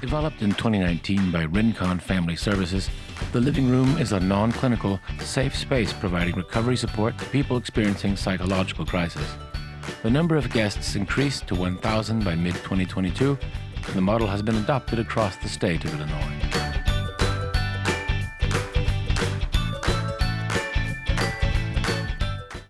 Developed in 2019 by Rincon Family Services, the living room is a non clinical, safe space providing recovery support to people experiencing psychological crisis. The number of guests increased to 1,000 by mid 2022, and the model has been adopted across the state of Illinois.